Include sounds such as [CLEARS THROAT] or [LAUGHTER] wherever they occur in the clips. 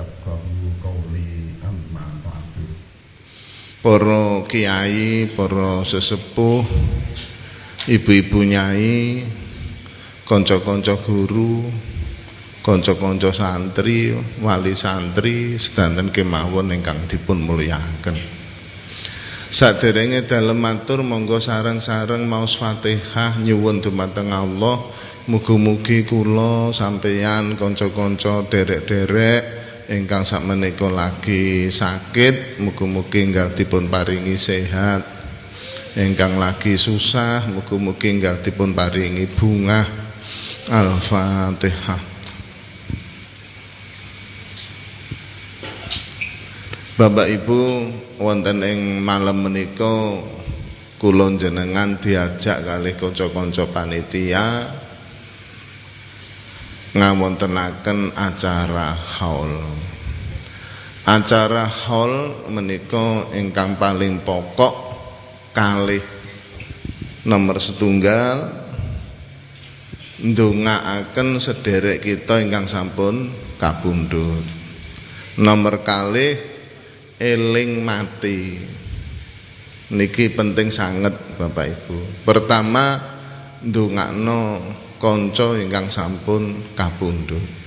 yafqahu qawli amma ba'du para kiai, para sesepuh, ibu-ibu nyai, kanca-kanca guru, kanca-kanca santri, wali santri sedanten kemawon ingkang dipun mulyakaken. Saderenge dalem matur monggo sareng-sareng maos Fatihah nyuwun dumateng Allah mugi-mugi kula sampeyan kanca-kanca derek-derek ingkang sakmenika lagi sakit mugi-mugi enggal dipun paringi sehat. Ingkang lagi susah mugi-mugi enggal dipun paringi bunga Al-Fatihah. Bapak Ibu wonten ing malam menika kula jenengan diajak kalih kanca-kanca panitia ngawontenaken acara haul. Acara haul menika ingkang paling pokok kalih nomor setunggal ndongaaken sederek kita ingkang sampun kabundut. Nomor kalih eling mati. Niki penting sangat Bapak Ibu. Pertama ndongakno kanca ingkang sampun kapundhut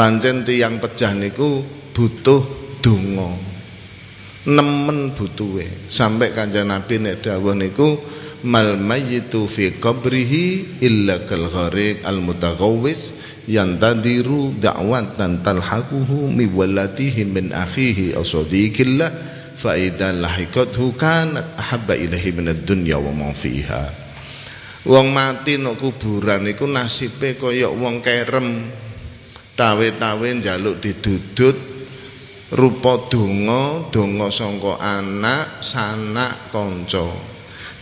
pancen tiyang pejah niku butuh donga. Nemen butuhe. Sampai kanjeng Nabi nek dawuh niku mal mayyitu fi qabrihi illa kal gharik al mutaghawwis yantadiru da'watan talhaquhu mi walatihi min akhihi aw sadiqillah fa idza lahiqathu kanat ahabba ilahi min ad-dunya wa ma fiha. Wong mati nok kuburan iku nasibe kaya wong kerem tawe-tawe njaluk didudut rupa donga donga sangka anak sanak kanca.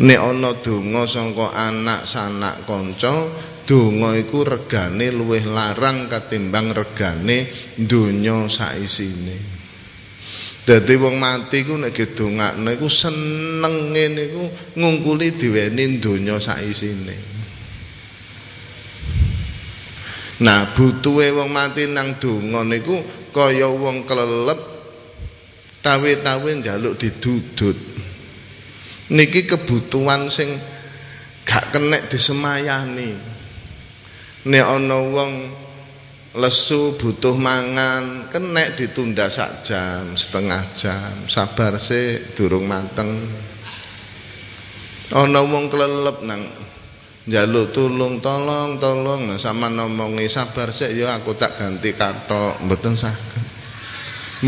Nek ana donga sangka anak sanak kanca donga iku regane luwih larang katimbang regane donya saisine. Dadi wong mati ku nek gedongakno iku senenge niku ngungkuli diweni donya saisine nah butuhe wong mati nang donga niku kaya wong kelelep tawe-tawe njaluk didudut. Niki kebutuhan sing gak kenek disemayani. Nek ana wong lesu butuh mangan kenek ditunda sak jam setengah jam sabar sih durung mateng. Ana wong kelelep nang njaluk tulung tolong tolong sama ngomongi sabar sih ya aku tak ganti katok mboten saged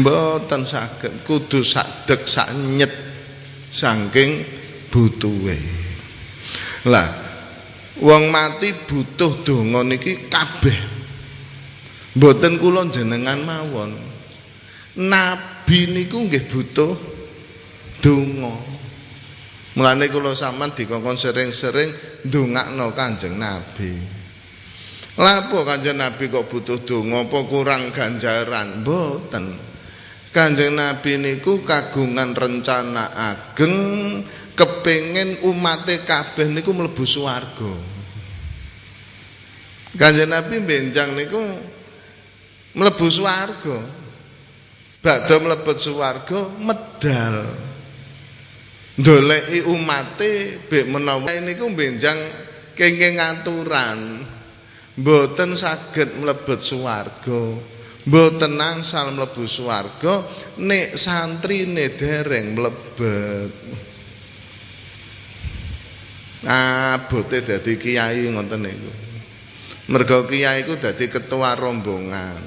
mboten saged kudu sadek sak nyet saking butuhe lah Wong mati butuh donga niki kabeh. Mboten kula jenengan mawon. Nabi niku nggih butuh donga. Mulane kula sampean dikongkon sering-sering ndongakno Kanjeng Nabi. Lah apa Kanjeng Nabi kok butuh donga apa kurang ganjaran? Mboten. Kanjeng Nabi niku kagungan rencana ageng kepingin umate kabeh niku mlebu swarga. Kanjeng Nabi benjang niku mlebu swarga. Badhe mlebet swarga medal. Ndoleki umate bek menawa niku benjang kenging aturan. Mboten saged mlebet swarga. Mboten angsal mlebu swarga nek santrine dereng mlebet. Abote dadi kiai ngoten niku. Mergo kiai iku dadi ketua rombongan.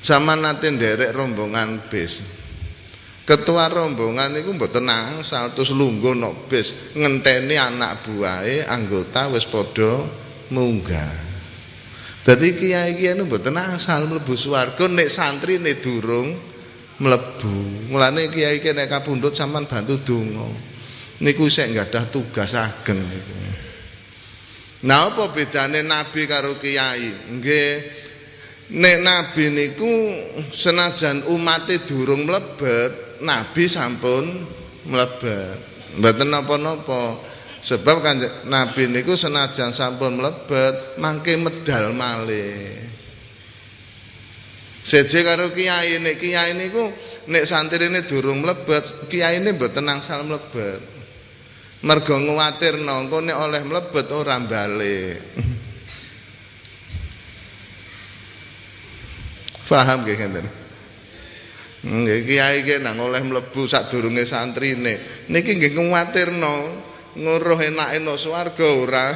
Sama nate nderek rombongan bis. Ketua rombongan iku mboten angsal terus lungguh nok bis ngenteni anak buahe anggota wis padha munggah. Dadi kiai-kiai niku mboten asal mlebu swarga nek santri nek durung mlebu. Mulane kiai-kiai nek kapundhut sampean bantu donga. Niku sik gadah tugas ageng niku. Nah apa bedane nabi karo kiai? Nggih nek nabi niku senajan umate durung mlebet, nabi sampun mlebet. Mboten napa-napa. Sebab kan nabi niku senajan sampun mlebet, mangke medal malih. Seje karo kiai nek kiai niku nek santrine durung mlebet, kiyaine mboten angsal mlebet. Mergo nguwatirno engko nek oleh mlebet ora balik. Paham nggih ngeten? Nggih kiai ki nang oleh mlebu sadurunge santrine. Niki nggih nguwatirno nguruh enake no swarga ora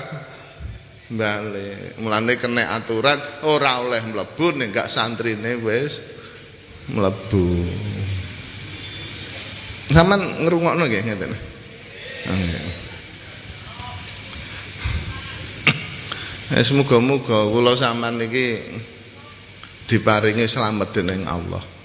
balik. Mulane kena aturan ora oleh mlebu nek gak santrine wis mlebu. Saman ngrungokno nggih ngeten. Nggih. Wis muga-muga kula sampean niki diparingi slamet dening Allah.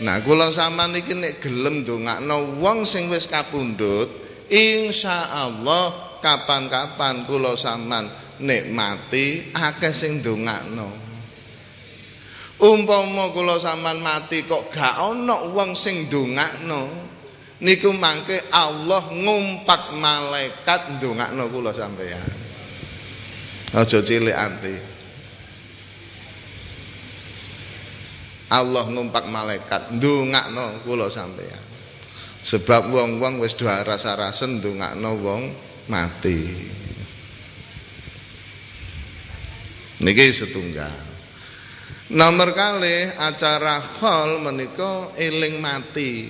Nah, kula sampean niki nek gelem ndongakno wong sing wis kapundhut, insyaallah kapan-kapan kula sampean nek mati akeh sing ndongakno. Umpama kula sampean mati kok gak ana wong sing ndongakno niku mangke Allah ngumpak malaikat ndongakno kula sampeyan. Aja cilik ati Allah ngumpak malaikat. Ndongakno kula sampeyan. Sebab wong-wong wis do rasa-rasen ndongakno wong mati. Niki setunggal. Nomor kali acara hall menika eling mati.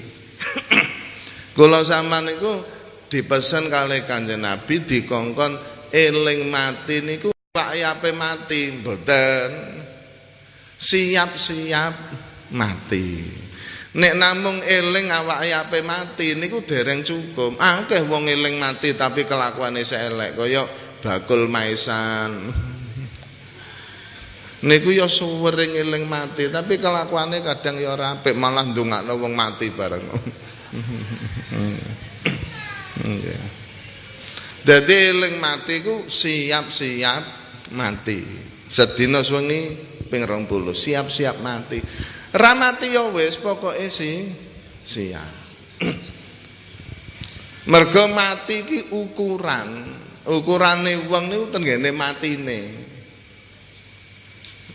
[COUGHS] Kula sama niku dipesen kali kanjeng Nabi dikongkon eling mati niku yape mati. Mboten siap-siap mati. Nek namung eling awak yape mati niku dereng cukup. Akeh wong eling mati tapi kelakuane elek kaya bakul maisan. Niku ya suwering eling mati tapi kelakuannya kadang ya ora apik malah ndongakno wong mati bareng. Dadi eling mati ku siap-siap mati. Sedina suwengi ping 20 siap-siap mati. Ra mati ya wis pokoke si siap. [CLEARS THROAT] Mergo mati ki ukuran. Ukurane wong niku tenggene matine.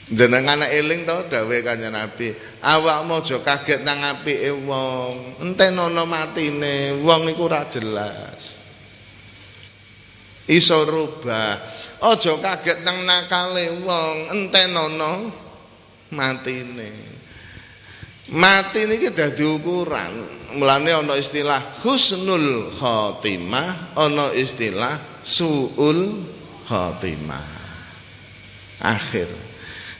Jenengan eling to dawuhe Kanjeng Nabi, awakmu aja kaget nang apike wong, entenono matine, wong iku ora jelas. Iso rubah. Aja kaget nang nakale wong, entenono matine. Mati niki dadi ukuran. Mulane ana istilah husnul khotimah, ana istilah suul khotimah. Akhir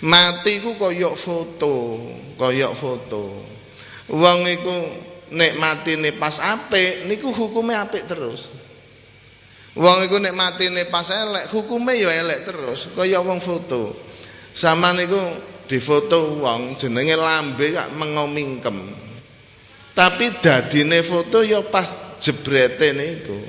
mati ku koyok foto koyok foto wong iku nek matine pas apik niku hukume apik terus wong iku nek matine pas elek hukume ya elek terus kaya wong foto. Sama niku difoto wong jenenge lambe kak mengomingkem. Tapi dadine foto ya pas jebrete niku.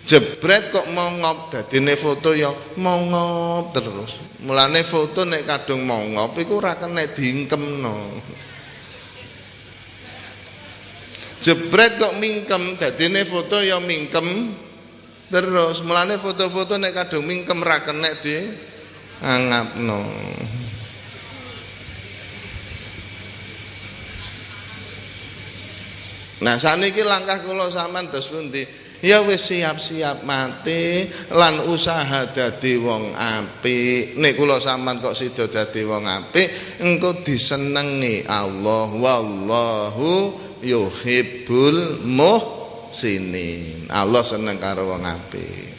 Jebret kok mongop dadine foto ya mongop terus. Mulane foto nek kadung mongop iku ora kena diingkemno. Jebret kok mingkem dadine foto ya mingkem terus mulane foto-foto nek kadung mingkem ra kena di angapno Nah saniki langkah kula sampean terus pundi? ya wis siap-siap mati lan usaha dadi wong apik. Nek kula sampean kok sida dadi wong apik engko disenengi Allah. Wallahu yuhibbul muhsinin Allah seneng karo wong apik.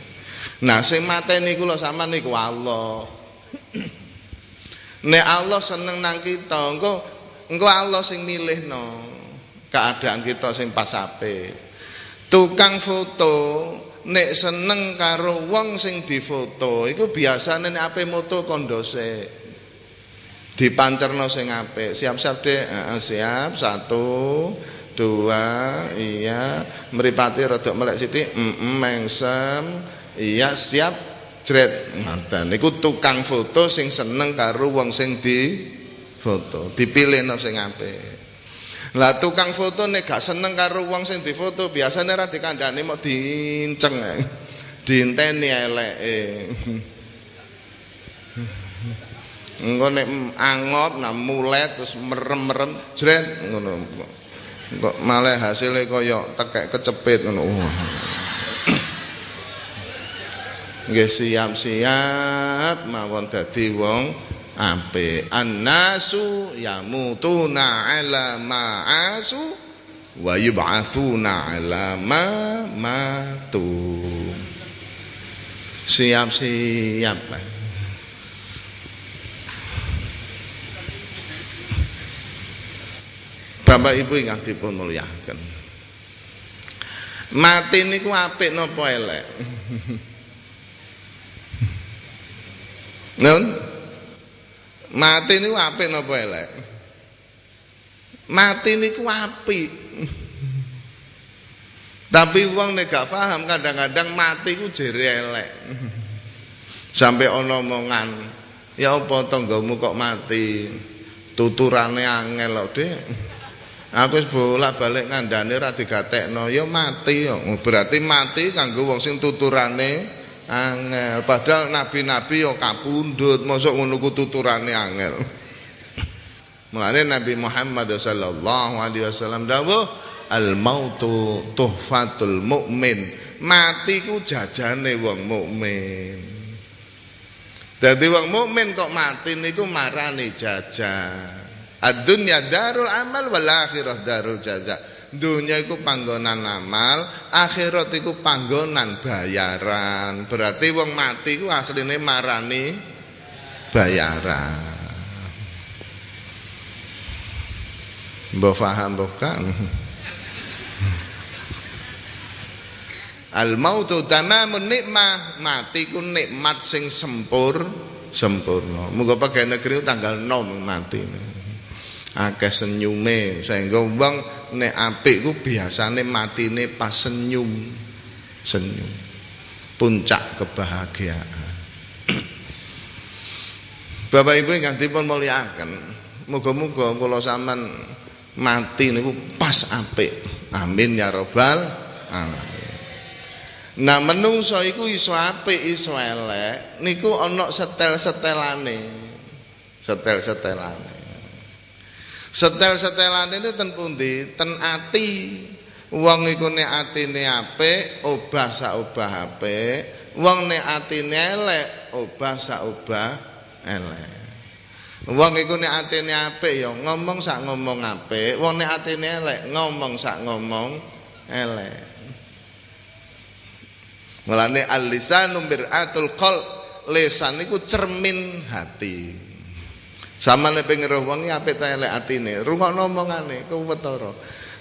Nah sing mateni kula sampean niku Allah. [CLEARS THROAT] Nek Allah seneng nang kita engko engko Allah sing milihno keadaan kita sing pas apik. Tukang foto nek seneng karo wong sing difoto iku biasane nek ape moto kondose dipancerno sing apik. Siap-siap dek siap. Satu dua iya. Meripati rada melek sithik -mm, mengsem. Iya siap jret. Ngoten niku tukang foto sing seneng karo wong sing di foto dipilihno sing apik. Lah tukang foto nek gak seneng karo wong sing difoto, biasane ora dikandani mau diinceng. Diinteni eleke. engko nek angop nah mulet terus merem-merem jret ngono kok malah hasilnya kaya tekek kecepit ngono. Nggih siap-siap mawon dadi wong apik. Annasu yamutuna ala ma'asu wa yub'atsuna ala ma matu siap-siap Bapak Ibu ingkang dipun mulyakaken. Mati niku apik napa elek? Nun? Mati niku apik napa elek? Mati niku apik. Tapi wong nek gak paham kadang-kadang mati ku jere elek. Sampai ana omongan, ya apa tanggamu kok mati? Tuturane angel kok, Dik. Aku wis bolak-balik ngandane ra digatekno, ya mati ya. Berarti mati kanggo wong sing tuturane angel. Padahal nabi-nabi ya kapundhut, mosok ngono ku tuturane angel. Mulane Nabi Muhammad sallallahu alaihi wasallam dawuh al mautu tuhfatul mukmin. Mati ku jajane wong mukmin. Dadi wong mukmin kok mati niku marani jajan. Ad-dunya darul amal wal akhirah darul jaza. Dunia iku panggonan amal, akhirat iku panggonan bayaran. Berarti wong mati iku asline marani bayaran. Mbok paham bukan? Al mautu tamamun nikmah, mati ku nikmat sing sempur sempurna. Muga pakai negeri tanggal 6 mati. Akeh senyume sehingga wong nek apik ku biasane matine pas senyum. Senyum. Puncak kebahagiaan. [CLEARS THROAT] Bapak Ibu ingkang dipun mulyakaken, muga-muga kula sampean mati niku pas apik. Amin ya rabbal alamin. Nah menungso iku iso apik iso elek niku ana setel-setelane. Setel-setelane. Setel-setelane ini ten pundi? Ten ati. Wong iku nek atine apik, obah sak obah apik. Wong nek atine elek, obah sak obah elek. Wong iku nek atine apik ya ngomong sak ngomong apik, wong nek atine elek ngomong sak ngomong elek. Mulane al-lisanu mir'atul qalb. Lisan niku cermin hati. Sama nek pengen wong apik ta elek atine, rungokno omongane kuwetara.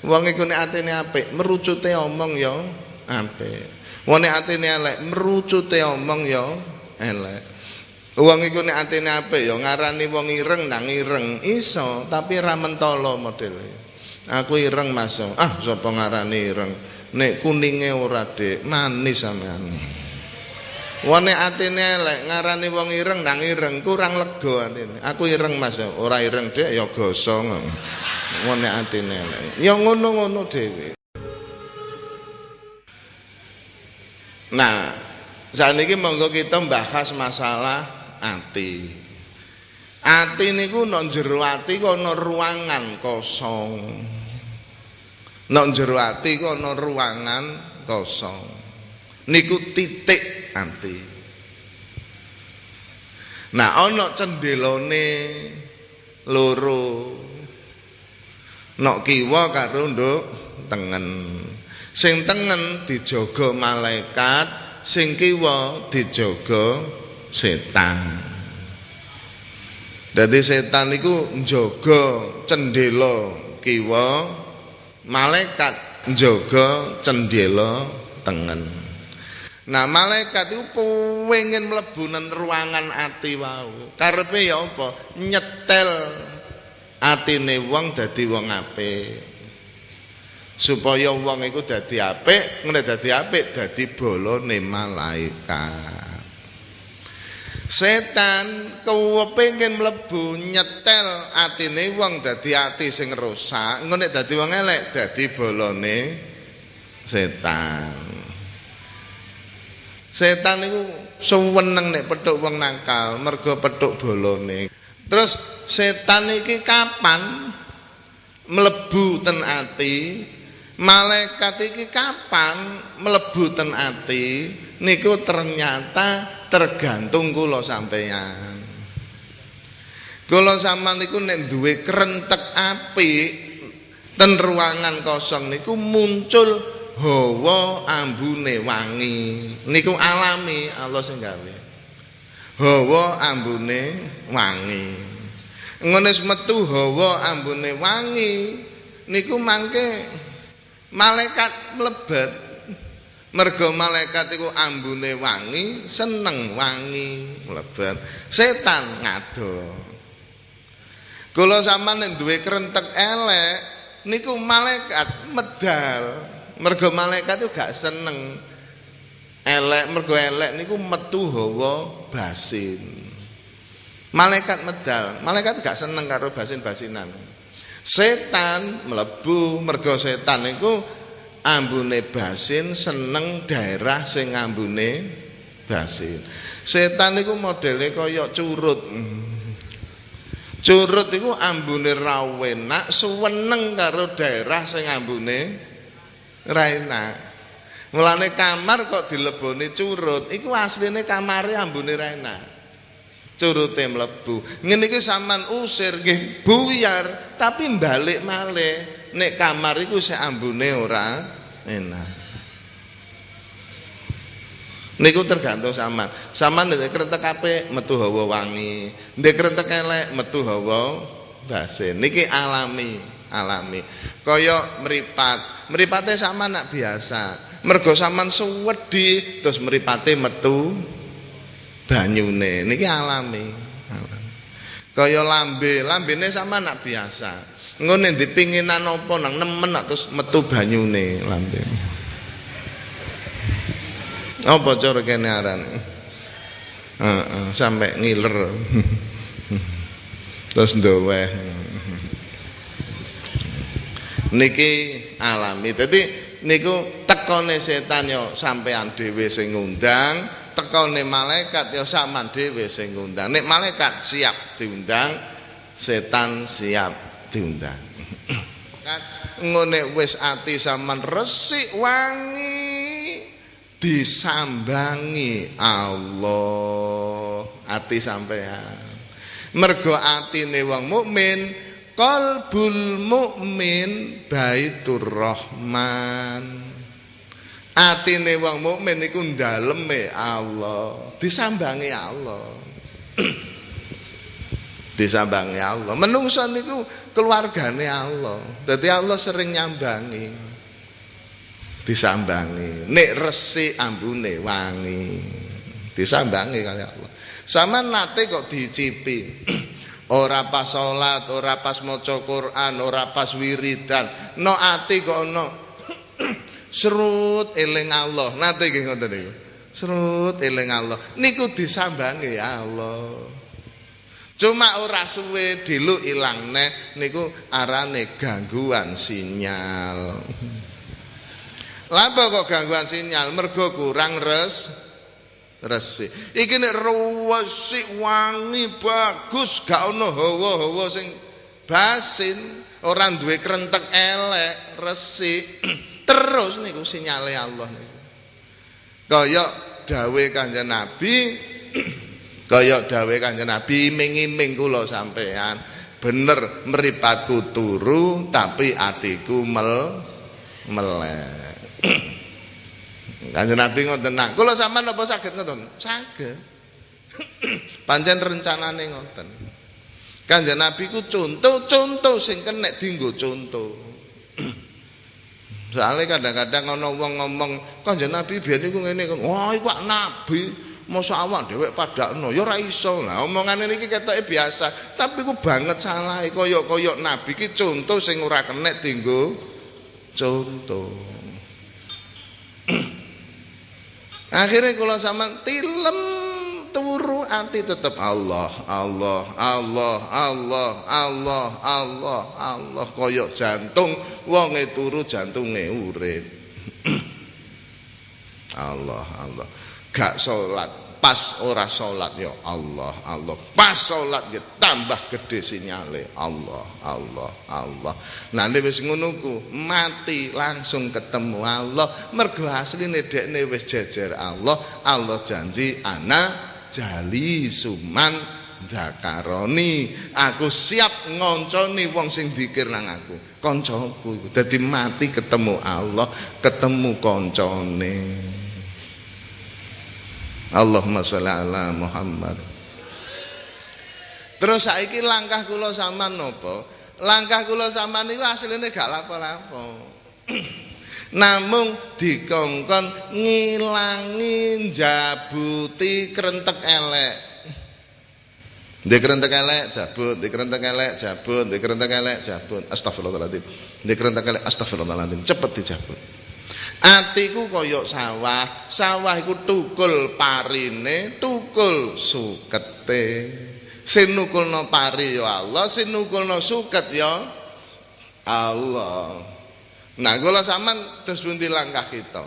Wong iku nek atine apik, merucute omong ya apik. Wong nek atine elek, merucute omong ya elek. Wong iku nek atine apik ya ngarani wong ireng nang ireng iso, tapi ra mentolo modele. Aku ireng Mas. Ah, sapa ngarani ireng? Nek kuninge ora Dik, manis sampean. Nek atine elek ngarani wong ireng nang ireng kurang lega atine. Aku ireng Mas, ora ireng Dik ya gosong. Nek atine elek. Ya ngono-ngono dhewe. Nah, saniki monggo kita bahas masalah ati. Ati niku nek jero ati ana ruangan kosong. Nek jero ati ana ruangan kosong. Niku titik ati. Nah, ana cendelone loro. Nok kiwa karo nduk tengen. Sing tengen dijaga malaikat, sing kiwa dijaga setan. Dadi setan niku njaga cendela kiwa, malaikat njaga cendela tengen. Nah, malaikat itu pengen mlebu nang ruangan ati wau. Karepe ya apa? Nyetel atine wong dadi wong apik. Supaya wong iku dadi apik, ngene dadi apik dadi bolone malaikat. Setan kepengin mlebu nyetel atine wong dadi ati sing rusak, engko nek dadi wong elek dadi bolone setan. Setan niku suweneng nek petuk wong nakal, mergo petuk bolone. Terus setan iki kapan mlebu ten ati? Malaikat iki kapan mlebu ten ati? Niku ternyata tergantung kula sampeyan. Kula sampean niku nek duwe krentek apik ten ruangan kosong niku muncul hawa ambune wangi. Niku alami Allah sing gawe. Hawa ambune wangi. Ngene metu hawa ambune wangi niku mangke malaikat mlebet mergo malaikat iku ambune wangi seneng wangi mlebet setan ngado kula sampean nek duwe krentek elek niku malaikat medal mergo malaikat itu gak seneng elek mergo elek niku metu hawa basin malaikat medal malaikat gak seneng karo basin-basinan Setan mlebu mergo setan niku ambune basin seneng daerah sing ambune basin. Setan niku modele kaya curut. Curut iku ambune ra enak, suweneng karo daerah sing ambune ra enak. Mulane kamar kok dileboni curut, iku asline kamare ambune ra enak. curute mlebu. Ngene iki sampean usir nggih buyar, tapi balik malih nek kamar iku sik ambune ora enak. Niku tergantung sampean. Sampean nek krentek apik metu hawa wangi, nek krentek elek metu hawa basin. Niki alami, alami. Kaya meripat. Mripate sampean nak biasa. Mergo sampean suwedi terus mripate metu banyune niki alami. Kaya lambe, lambene sama anak biasa. Ngene dipinginan apa nang nemen terus metu banyune lambe. Apa cara kene aran? Heeh, sampai ngiler. [LAUGHS] terus ndoweh. Niki alami. Dadi niku tekone setan yo sampean dhewe sing ngundang, tekone malaikat ya sampean dhewe sing ngundang. Nek malaikat siap diundang, setan siap diundang. Ngene wis ati sampean resik wangi disambangi Allah. Ati sampean. Mergo atine wong mukmin qalbul mukmin baitur rahman. Atine wong mukmin iku daleme Allah. Disambangi Allah. [CLEARS THROAT] Disambangi Allah. Menungso niku keluargane Allah. Dadi Allah sering nyambangi. Disambangi. Nek resik ambune wangi. Disambangi kali Allah. Sama nate kok dicipi [CLEARS THROAT] ora pas salat ora pas maca Quran ora pas wiridan. No ati kok ono. Serut eling Allah. Nate nggih ngoten niku. Serut eling Allah. Niku disambangi Allah. Cuma ora suwe dilu ilang neh niku arane gangguan sinyal. Lapa kok gangguan sinyal? Mergo kurang res resi. Iki nek resik wangi bagus gak ono hawa-hawa sing basin. Ora duwe krentek elek resik [CLEARS THROAT] terus niku sinyale Allah niku. Kaya dawe kanjeng Nabi [CLEARS THROAT] kaya dawe kanjeng Nabi iming-iming kula sampean bener mripatku turu tapi atiku mel melek kanjeng Nabi ngoten nak kula sampean apa saged ngoten saged [CLEARS THROAT] pancen rencanane ngoten kanjeng Nabi ku contoh-contoh sing kenek dinggo contoh [CLEARS THROAT] Soalnya kadang-kadang ana wong ngomong Kanjeng Nabi biyen iku ngene. Wah, iku nabi. Masa awak dhewek padakno ya ora iso. Lah omongane niki ketoke biasa, tapi ku banget salah kaya-kaya nabi ki contoh sing ora kenek dinggo contoh. [CLEARS THROAT] Akhirnya kalau sama tilem turu anti tetap Allah Allah Allah Allah Allah Allah Allah koyok jantung wonge turu jantunge urip. [CLEARS THROAT] Allah Allah. Gak salat pas ora salat ya Allah Allah. Pas salat ya tambah gede sinyale Allah Allah Allah. Nah nek wis ngono ku mati langsung ketemu Allah. Mergo asline dekne wis jejer Allah. Allah janji ana jali suman dakaroni aku siap ngonconi wong sing dikir nang aku. Kancaku dadi mati ketemu Allah ketemu koncone Allahumma sholli ala Muhammad. Terus saiki langkah kula sampean napa? Langkah kula sampean niku asline gak lapo-lapo. [CLEARS THROAT] Namung dikongkon ngilangi jabuti krentek elek. Di krentek elek jabut, di krentek elek jabut, di krentek elek jabut. Astagfirullahaladzim. Di krentek elek astagfirullahaladzim. Cepet dijabut. Atiku kaya sawah, sawah iku tukul parine, tukul sukete. Sing nukulno pari ya Allah, sing nukulno suket ya Allah. Nah, kula sampean terus pundi langkah kita.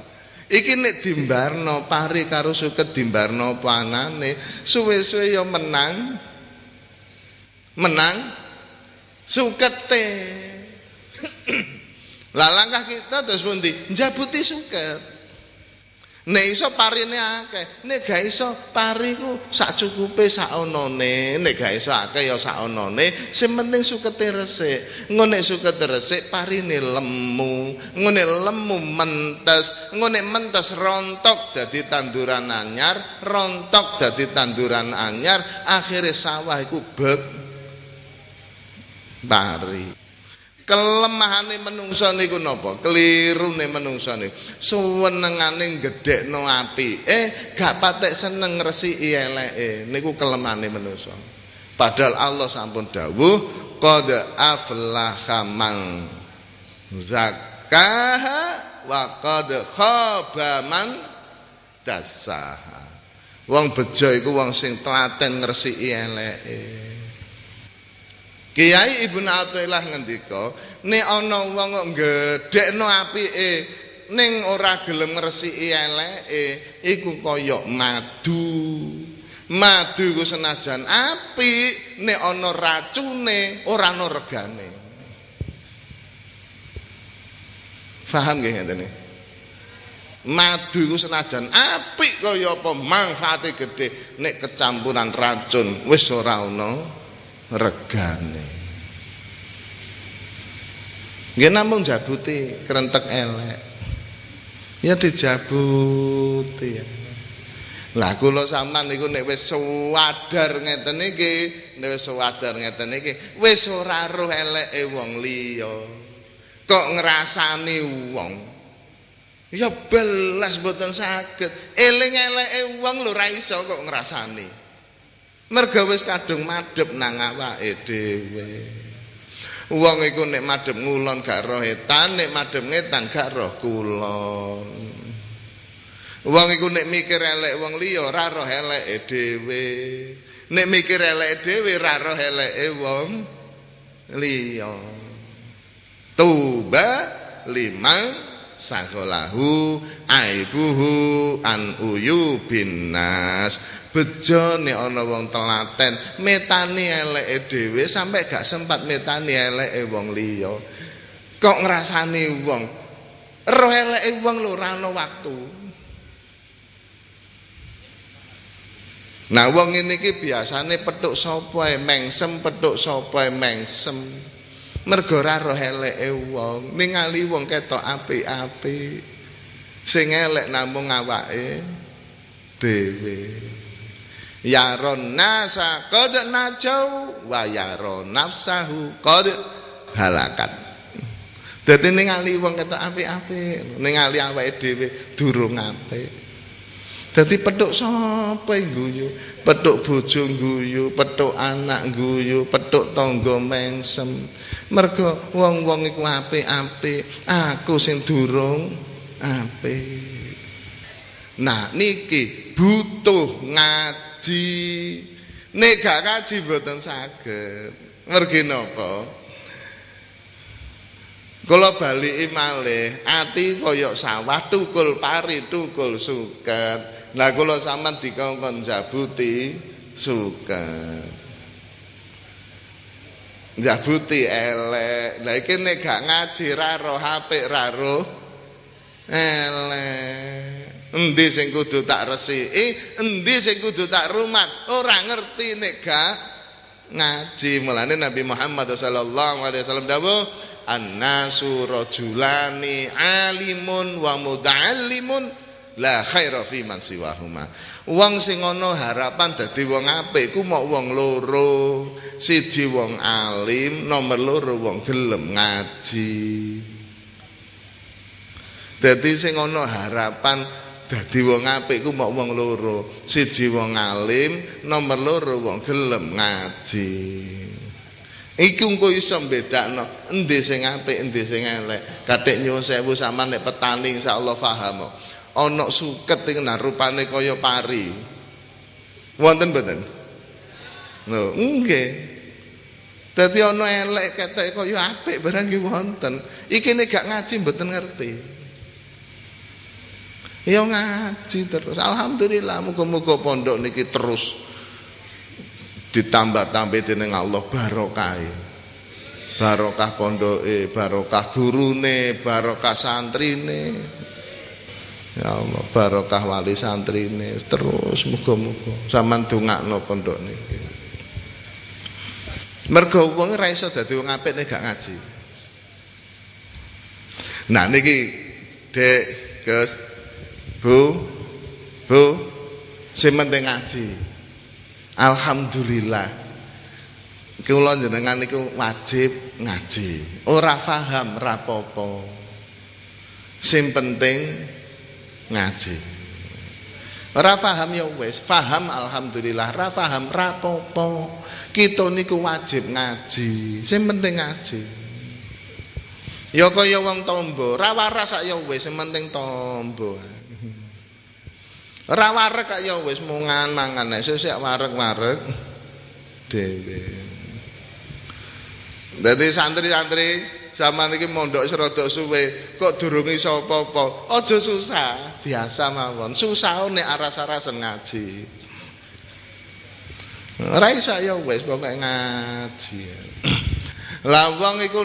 Iki nek dimbarno pari karo suket dimbarno panane, suwe-suwe ya menang. Menang sukete. Lah langkah kita terus pundi? Njabuti suket. Nek iso parine akeh, nek gak iso pariku sak cukupe sak onone, nek gak iso akeh ya sak onone, sing penting sukete resik. Ngene sukete resik parine lemu, ngene lemu mentes, ngene mentes rontok dadi tanduran anyar, rontok dadi tanduran anyar, akhire sawah iku bek pari. Kelemahane menungso niku napa? Kelirune menungso niku. Suwenengane gedhekno api. Eh gak patek seneng ngresiki eleke. Niku kelemahane menungso. Padahal Allah sampun dawuh qad aflaha man zakaha wa qad khaba man dasaha wong bejo iku wong sing telaten ngresiki eleke Kiai Ibnu Athaillah ngendika, nek ana wong kok gedhekno apike ning ora gelem ngresiki eleke, iku kaya madu. Madu iku senajan apik, nek ana racune ora ana regane. Paham nggih ngeten Madu iku senajan apik kaya apa manfaate gedhe nek kecampuran racun wis ora ana regane. Nggih namung jabuti krentek elek. Ya dijabuti ya. Lah kula sampean niku nek wis sadar ngeten iki, nek wis sadar ngeten iki, wis ora roh eleke wong liya. Kok ngrasani wong. Ya belas mboten saged. Eling eleke wong lho ra iso kok ngrasani. Merga wis kadung madhep nang awake dhewe. Wong iku nek madhep ngulon gak roh etan nek madhep ngetan gak roh kulon. Wong iku nek mikir elek wong liya ora roh eleke dhewe. Nek mikir eleke dhewe ora roh eleke wong liya. Tuba lima sakolahu aibuhu an uyu binas bejo nek ana wong telaten. Metani eleke dhewe sampe gak sempat metani eleke wong liya. Kok ngrasani wong? Roh eleke wong lho ora ana waktu. Nah wong ini ki biasane petuk sapa mengsem petuk sapa mengsem. Mergo ora roh eleke wong. Ningali wong ketok apik-apik. Sing elek namung awake dhewe yaron nasa qad najau wa yaron nafsahu qad halakat. Dadi ningali wong ketok apik-apik ningali awake dhewe durung apik. Dadi petuk sapa guyu? Petuk bojo guyu petuk anak guyu petuk tangga mengsem. Mergo wong-wong iku apik-apik aku sing durung apik. Nah niki butuh ngaji ngaji nek gak ngaji mboten saged mergi napa kula baliki malih ati kaya sawah tukul pari tukul suket Lah kula sampean dikongkon jabuti suket. Jabuti elek. Lah iki nek gak ngaji ra roh apik ra roh elek. Endi sing kudu tak resiki, endi sing kudu tak rumat, ora ngerti nek gak ngaji. Mulane Nabi Muhammad sallallahu alaihi wasallam dawuh An-nasu rajulani alimun wa muta'allimun la khaira fi man siwahuma. Wong sing ana harapan dadi wong apik ku mok wong loro. Siji wong alim, nomor loro wong gelem ngaji. Dadi sing ana harapan dadi wong apik ku mok wong loro. Siji wong alim, nomor loro wong gelem ngaji. Iku engko iso mbedakno endi sing apik, endi sing elek. Kathik nyuwun sewu sampean nek petani insyaallah paham. Ana suket ing rupane kaya pari. Wonten mboten? Lho, nggih. Dadi ana elek ketek kaya apik barang ki wonten. Iki nek gak ngaji mboten ngerti. Ya ngaji terus. Alhamdulillah muga-muga pondok niki terus ditambah-tambah dening Allah barokah. Barokah pondoke, barokah gurune, barokah santrine. Ya Allah, barokah wali santrine terus muga-muga sampean dongakno pondok niki. Mergo wong ora iso dadi wong apik nek gak ngaji. Nah niki Dek, Gus, Bu, Bu, sing penting ngaji. Alhamdulillah. Kula jenengan niku wajib ngaji. Ora paham rapopo. Sing penting ngaji. Ora paham ya wis, paham alhamdulillah, ora paham rapopo. Kita niku wajib ngaji. Sing penting ngaji. Ya kaya wong tombo, ra waras sak ya wis, sing penting tombo. Ora wareg kok ya wis mungan mangan nek sesuk wareg-wareg dhewe. Dadi santri-santri zaman iki mondok serodok suwe kok durung iso apa-apa. Aja susah, biasa mawon. Susah nek aras-arasen ngaji. Ora iso ya wis pokoke ngaji. Lah wong iku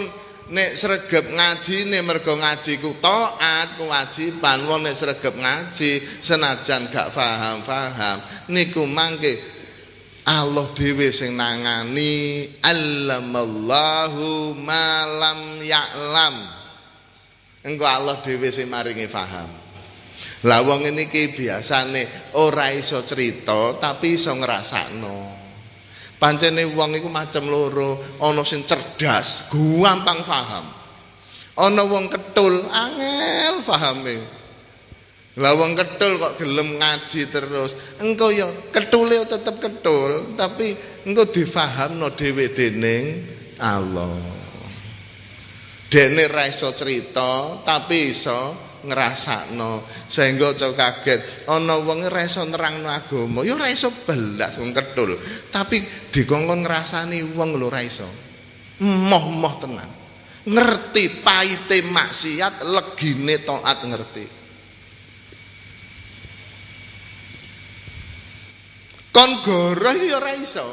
nek sregep ngaji nek mergo ngaji ku taat kewajiban wong nek sregep ngaji senajan gak paham-paham niku mangke Allah dhewe sing nangani allamallahu malam ya'lam. Engko Allah dhewe sing maringi paham lah wong niki biasane ora iso cerita tapi iso ngrasakno Pancene wong iku macam loro, ana sing cerdas, gampang paham. Ana wong ketul, angel pahame. Lah wong ketul kok gelem ngaji terus. Engko ya ketule tetep ketul, tapi engko difahamno dhewe dening Allah. Dene ra iso cerita, tapi iso ngrasakno. Sehingga aja kaget ana wong ora iso nerangno agama ya ora iso belas wong ketul tapi dikongkon ngrasani wong lho ora iso. Moh-moh tenan. Ngerti paite maksiat legine taat ngerti. Kon goroh ya ora iso.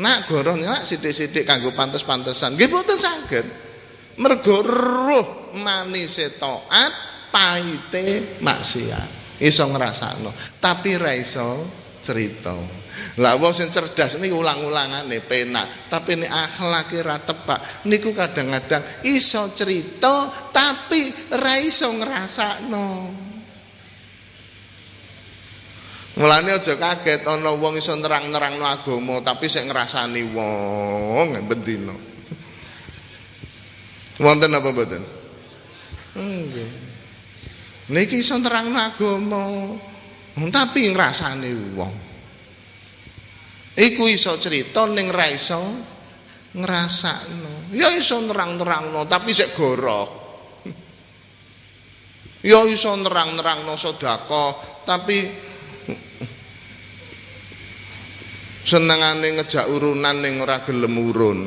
Nak goroh nak sithik-sithik kanggo pantes-pantesan. Nggih mboten saged. Mergo manise taat pahite maksiat. Iso ngrasakno. Tapi ra iso cerita. Lah wong sing cerdas niku ulang-ulangane penak. Tapi nek akhlake ra tepak niku kadang-kadang iso cerita tapi ra iso ngrasakno. Mulane aja kaget ana wong iso nerang-nerangno agama tapi sik ngrasani wong bendina. Wonten apa mboten? Nggih. Niki iso nerangno agama, tapi ngrasani wong. Iku iso cerita ning ra iso ngrasakno. Ya iso nerang-nerangno tapi sik gorok. Ya iso nerang-nerangno sedekah tapi senengane ngejak urunan ning ora gelem urun.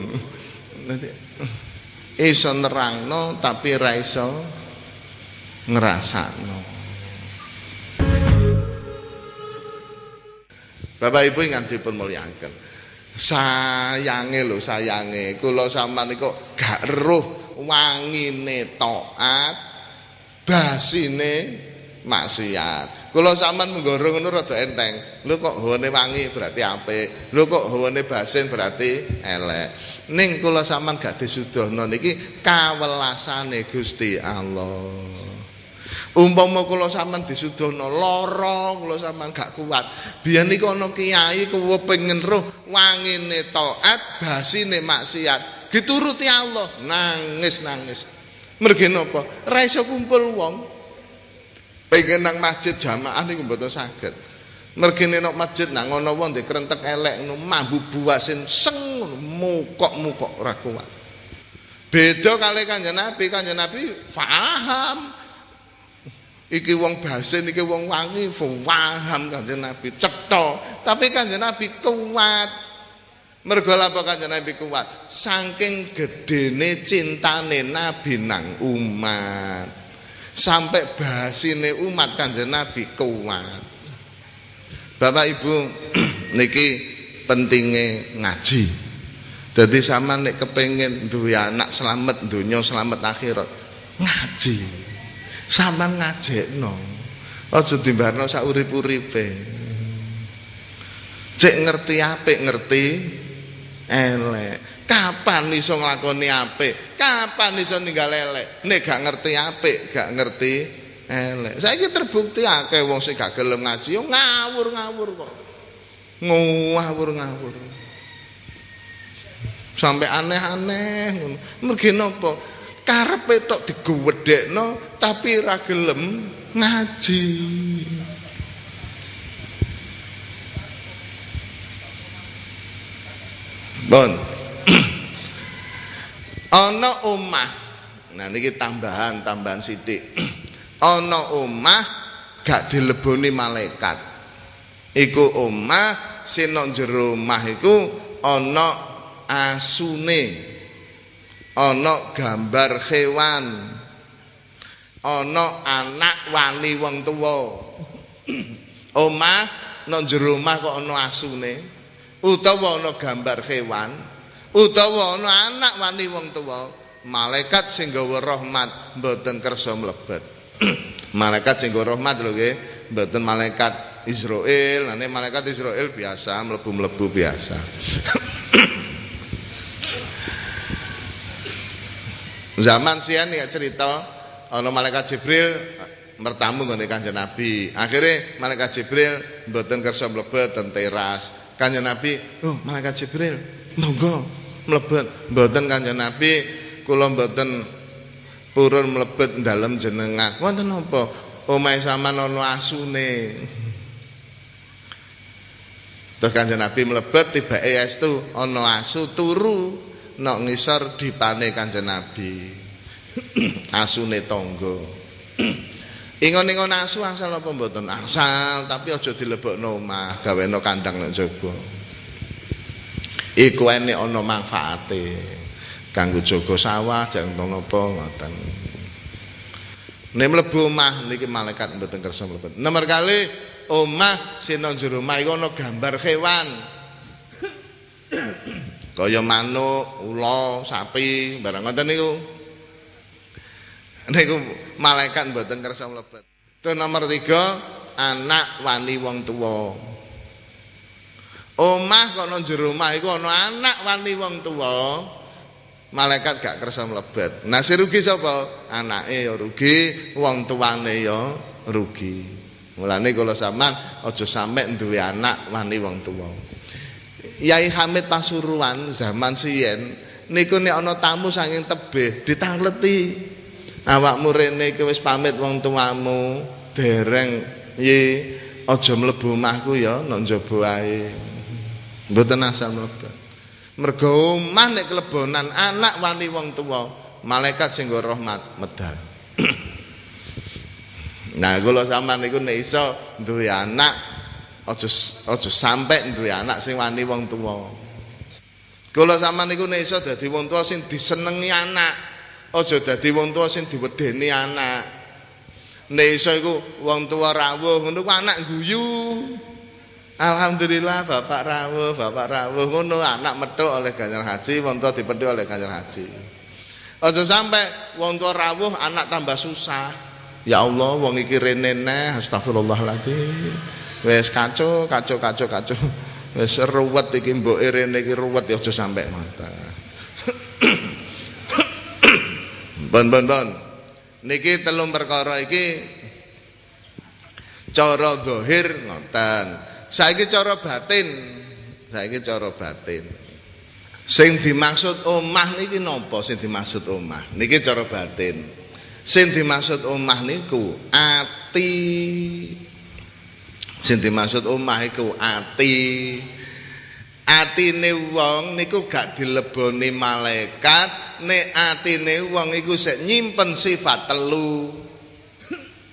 Iso nerangno tapi ra iso ngrasakno Bapak Ibu ingkang dipun mulyakaken. Sayange lho sayange kula sampean niku gak eruh wangine taat basine maksiat. Kula sampean menggoro ngono rada enteng. Lho kok hawane wangi berarti apik. Lho kok hawane basin berarti elek. Ning kula sampean gak disudohno niki kawelasane Gusti Allah. Umpama kula sampean disudohno lara, kula sampean gak kuat. Biyen niku ana kiai kepengin roh wangine taat, basine maksiat. Dituruti Allah, nangis-nangis. Mergi napa? Ra iso kumpul wong. Pengen nang masjid jamaah niku mboten saged. Mergene nang masjid nang ana wong ndek krentek elek ngono mambu buasin seng mukok-mukok ora kuat. Beda kali Kanjeng Nabi, Kanjeng Nabi paham. Iki wong basin, iki wong wangi, paham Kanjeng Nabi, cetha. Tapi Kanjeng Nabi kuat. Mergo apa Kanjeng Nabi kuat? Saking gedene cintane Nabi nang umat sampai bahasine umat kanjeng Nabi kuat. Bapak Ibu [CLEARS THROAT] niki pentingnya ngaji. Jadi sama nek kepengen duwe anak selamat dunia selamat akhirat ngaji. Sama ngajekno. Aja dimbarno sak urip-uripe. Cek ngerti apik ngerti elek. Kapan iso nglakoni apik? Kapan iso ninggal elek? Nek gak ngerti apik, gak ngerti elek. Saiki terbukti akeh wong sing gak gelem ngaji ngawur-ngawur kok. Ngawur-ngawur. Sampai aneh-aneh ngono. Mergi napa? Karepe tok digwedhekno tapi ra gelem ngaji. Bon. Ana omah. Nah niki tambahan tambahan sithik. [CLEARS THROAT] Ana omah gak dileboni malaikat. Iku omah sing nang jero omah iku ana asune. Ana gambar hewan ana anak wani wong tuwa. [CLEARS THROAT] Omah nang jero omah kok ana asune. Utawa ana gambar hewan utawa ana anak wani wong tuwa malaikat sing rahmat mboten kersa mlebet [CLEARS THROAT] malaikat sing rahmat lho nggih mboten malaikat Israel nek malaikat Israel biasa mlebu-mlebu biasa [CLEARS THROAT] zaman sian ya cerita ana malaikat Jibril bertamu ngene Kanjeng Nabi. Akhirnya malaikat Jibril mboten kersa mlebet ten teras. Kanjeng Nabi, "Oh, malaikat Jibril, monggo mlebet. Mboten Kanjeng Nabi. Kula mboten purun mlebet dalem jenengan wonten napa omahe sampean ana asune. Terus Kanjeng Nabi mlebet tibake estu ana asu turu nok ngisor dipane Kanjeng Nabi. [CLEARS THROAT] Asune tangga. [CLEARS THROAT] Ingon-ingon asu asal apa mboten? Asal tapi aja dilebokno omah gaweno kandang nek jaba iku enek ana manfaate. Kanggo jaga sawah jantung napa ngoten. Nek mlebu omah niki malaikat mboten kersa mlebet nomor kali omah sing nang jero omah iku ana gambar hewan kaya manuk ula sapi barang ngoten niku. Niku malaikat mboten kersa mlebet. To nomor 3 anak wani wong tuwa Omah kok nang jero omah iku ana anak wani wong tuwa. Malaikat gak kersa mlebet. Nah si rugi sapa? Anake ya rugi, wong tuane ya rugi. Mulane kula sampean aja sampe duwe anak wani wong tuwa. Yai Hamid Pasuruan zaman siyen niku nek ana tamu saking tebih ditangleti. Awakmu rene iki wis pamit wong tuamu, dereng ye aja mlebu omahku ya nang njaba ae. Mboten asal mlebet. Mergo omah nek kelebonan anak wani wong tuwa, malaikat sing rahmat medal. [CLEARS THROAT] nah, kula sampean niku nek iso duwe anak aja aja sampe duwe anak sing wani wong tuwa. Kula sampean niku nek iso dadi wong tuwa sing disenengi anak, aja dadi wong tuwa sing diwedeni anak. Nek iso iku wong tuwa rawuh ngono anak guyu. Alhamdulillah bapak rawuh, bapak rawuh ngono anak metu oleh Kanjeng Haji, wong tua dipedhi oleh Kanjeng Haji. Aja sampai wong tua rawuh anak tambah susah. Ya Allah, wong iki rene neh, astagfirullahaladzim. Wis kacau, kacau, kacau, kacau. Wis ruwet iki mboke rene iki ruwet ya aja sampai mata. bon bon bon. Niki telung perkara iki cara zahir ngoten. Saiki cara batin. Saiki cara batin. Sing dimaksud omah niki napa sing dimaksud omah? Niki cara batin. Sing dimaksud omah niku ati. Sing dimaksud omah iku ati. Atine wong niku gak dileboni malaikat, nek atine wong iku sik nyimpen sifat telu.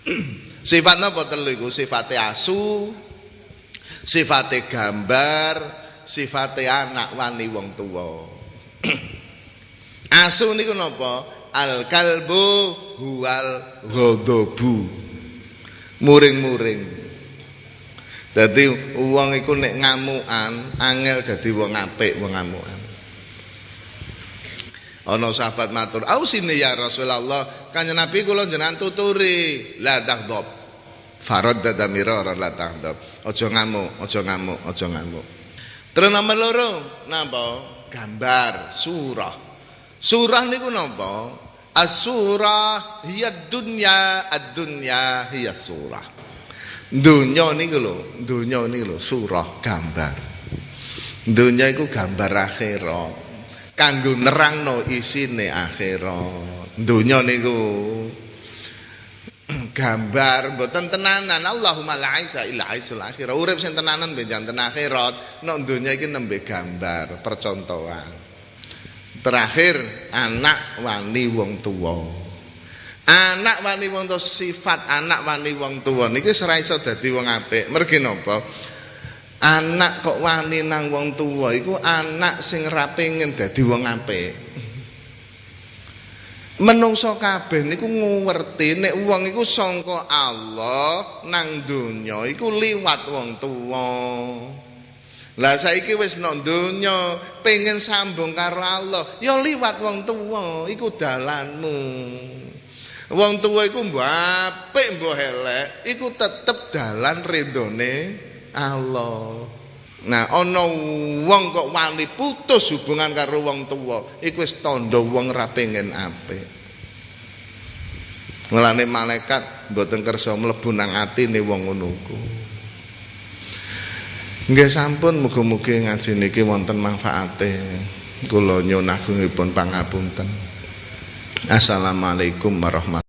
[CLEARS THROAT] sifat napa telu iku? Sifate asu, sifate gambar sifate anak wani wong tuwa. [CLEARS THROAT] Asu niku napa? Al kalbu huwal ghadabu. Muring-muring. Dadi wong iku nek ngamukan angel dadi wong apik wong ngamukan. Ana sahabat matur ausine ya Rasulullah kanjeng Nabi kula jenengan tuturi. La taghdab farad dadamira la taghdab aja ngamuk, aja ngamuk, aja ngamuk. Terus nomor loro, napa? Gambar surah. Surah niku napa? As-surah hiya dunya, ad-dunya hiya surah. Dunya niku lho, dunya niku lho surah gambar. Dunya iku gambar akhirat. Kanggo nerangno isine akhirat. Dunya niku gambar mboten tenanan. Allahumma la aisa illa aisul akhirah. Urip sing tenanan benjan ten akhirat. Nek donya iki nembe gambar percontohan. Terakhir anak wani wong tua anak wani wong tua sifat anak wani wong tua niki ora iso dadi wong apik. Mergi napa? Anak kok wani nang wong tua iku anak sing ra pengen dadi wong apik menungso kabeh niku ngerti nek wong iku sangka Allah nang donya iku liwat wong tuwa. Lah saiki wis nang donya pengen sambung karo Allah ya liwat wong tuwa iku dalanmu. Wong tuwa iku apik mbok elek iku tetep dalan ridone Allah Nah, ana wong kok wani putus hubungan karo wong tuwa, iku wis tandha wong ra pengen apik. Mulane malaikat mboten kersa mlebu nang atine wong ngono ku. Nggih sampun muga-muga ngaji niki wonten manfaate. Kula nyuwun agungipun pangapunten. Assalamualaikum warahmatullahi